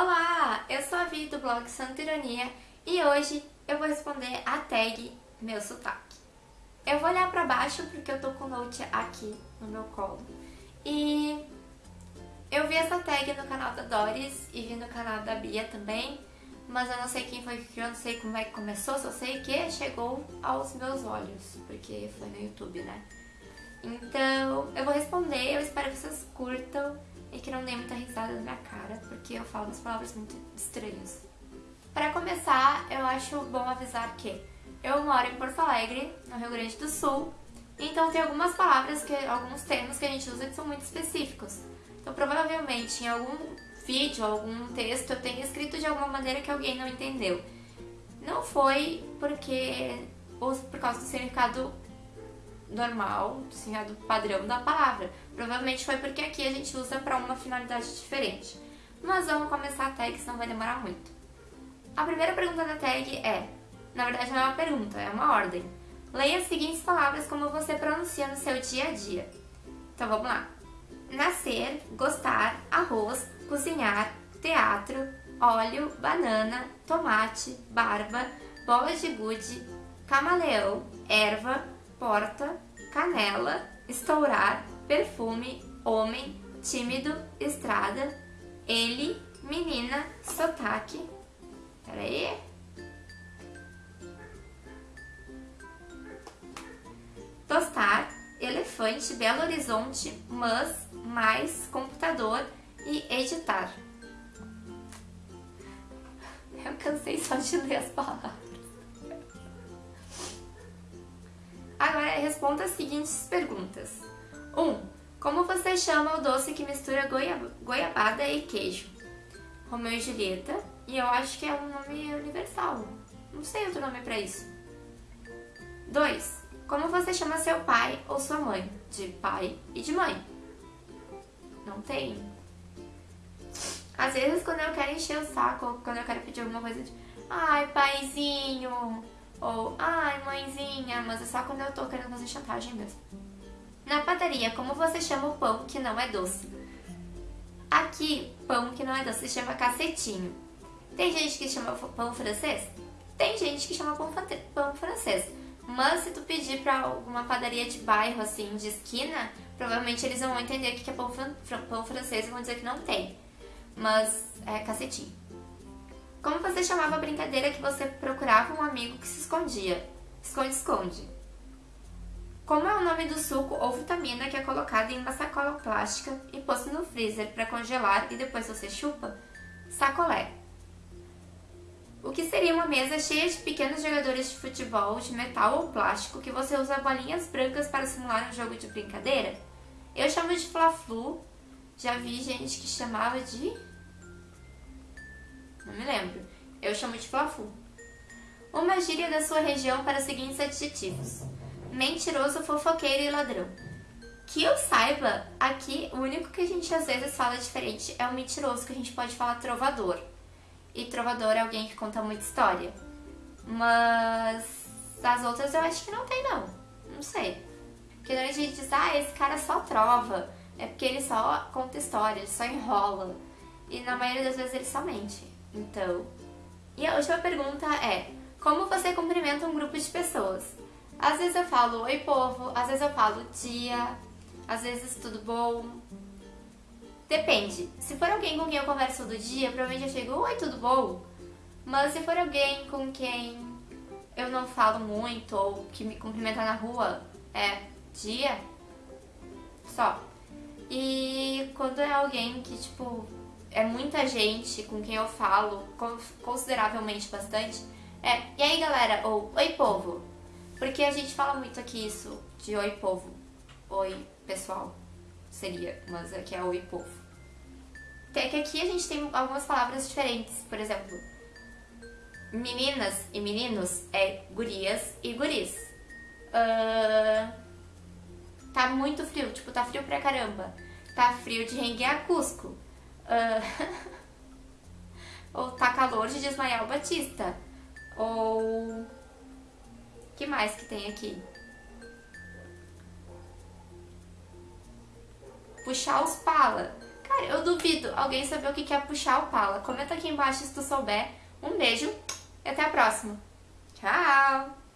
Olá, eu sou a Vi do blog Santa Ironia e hoje eu vou responder a tag meu sotaque. Eu vou olhar pra baixo porque eu tô com o note aqui no meu colo e eu vi essa tag no canal da Doris e vi no canal da Bia também, mas eu não sei quem foi que criou, não sei como é que começou, só sei que chegou aos meus olhos, porque foi no YouTube, né? Então, eu vou responder, eu espero que vocês curtam e que não dê muita risada na minha cara, porque eu falo umas palavras muito estranhas. Para começar, eu acho bom avisar que eu moro em Porto Alegre, no Rio Grande do Sul, então tem algumas palavras, que, alguns termos que a gente usa que são muito específicos. Então provavelmente em algum vídeo, algum texto, eu tenha escrito de alguma maneira que alguém não entendeu. Não foi porque ou por causa do significado normal, do padrão da palavra. Provavelmente foi porque aqui a gente usa para uma finalidade diferente. Mas vamos começar a tag, senão vai demorar muito. A primeira pergunta da tag é, na verdade não é uma pergunta, é uma ordem. Leia as seguintes palavras como você pronuncia no seu dia a dia. Então vamos lá. Nascer, gostar, arroz, cozinhar, teatro, óleo, banana, tomate, barba, bola de gude, camaleão, erva, porta, canela, estourar, perfume, homem, tímido, estrada, ele, menina, sotaque. Peraí. Tostar, elefante, Belo Horizonte, mas, mais, computador e editar. Eu cansei só de ler as palavras. Agora responda as seguintes perguntas. 1. Como você chama o doce que mistura goiab goiabada e queijo? Romeu e Julieta. E eu acho que é um nome universal. Não sei outro nome pra isso. 2. Como você chama seu pai ou sua mãe? De pai e de mãe. Não tem. Às vezes quando eu quero encher o saco, quando eu quero pedir alguma coisa de Ai, paizinho, ou, ai, mãezinha, mas é só quando eu tô querendo fazer chantagem mesmo. Na padaria, como você chama o pão que não é doce? Aqui, pão que não é doce se chama cacetinho. Tem gente que chama pão francês? Tem gente que chama pão, pão francês. Mas se tu pedir pra alguma padaria de bairro, assim, de esquina, provavelmente eles vão entender o que é pão, pão francês e vão dizer que não tem. Mas é cacetinho. Como você chamava a brincadeira que você procurava um amigo que se escondia? Esconde-esconde. Como é o nome do suco ou vitamina que é colocado em uma sacola plástica e posto no freezer para congelar e depois você chupa? Sacolé. O que seria uma mesa cheia de pequenos jogadores de futebol de metal ou plástico que você usa bolinhas brancas para simular um jogo de brincadeira? Eu chamo de fla-flu. Já vi gente que chamava de não me lembro. Eu chamo de flafu. Uma gíria da sua região para os seguintes adjetivos. Mentiroso, fofoqueiro e ladrão. Que eu saiba, aqui o único que a gente às vezes fala diferente é o mentiroso, que a gente pode falar trovador. E trovador é alguém que conta muita história. Mas as outras eu acho que não tem não. Não sei. Porque a gente diz, ah, esse cara só trova. É porque ele só conta história, ele só enrola. E na maioria das vezes ele só mente. Então, e a última pergunta é, como você cumprimenta um grupo de pessoas? Às vezes eu falo oi povo, às vezes eu falo dia, às vezes tudo bom. Depende. Se for alguém com quem eu converso todo dia, provavelmente eu chego oi, tudo bom? Mas se for alguém com quem eu não falo muito ou que me cumprimenta na rua, é dia só. E quando é alguém que, tipo, é muita gente com quem eu falo, consideravelmente bastante, é e aí galera, ou oi povo. Porque a gente fala muito aqui isso de oi povo, oi pessoal, seria, mas aqui é oi povo. Tem que aqui a gente tem algumas palavras diferentes, por exemplo, meninas e meninos é gurias e guris. Uh, tá muito frio, tipo, tá frio pra caramba. Tá frio de renguear Cusco. Uh, ou tá calor de desmaiar o Batista. Ou... que mais que tem aqui? Puxar os pala. Cara, eu duvido alguém saber o que é puxar o pala. Comenta aqui embaixo se tu souber. Um beijo e até a próxima. Tchau!